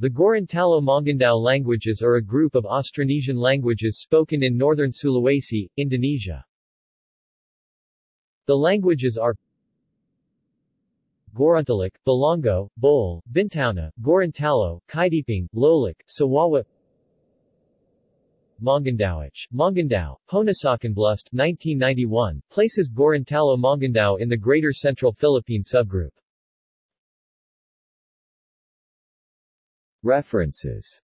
The Gorontalo-Mongondow languages are a group of Austronesian languages spoken in northern Sulawesi, Indonesia. The languages are Gorontalo, Bolango, Buol, Bintauna, Gorontalo, Kaidipang, Lolak, Suwawa Mongondowic, Mongondow, Ponasacanblust 1991, places Gorontalo-Mongondow in the Greater Central Philippine subgroup. References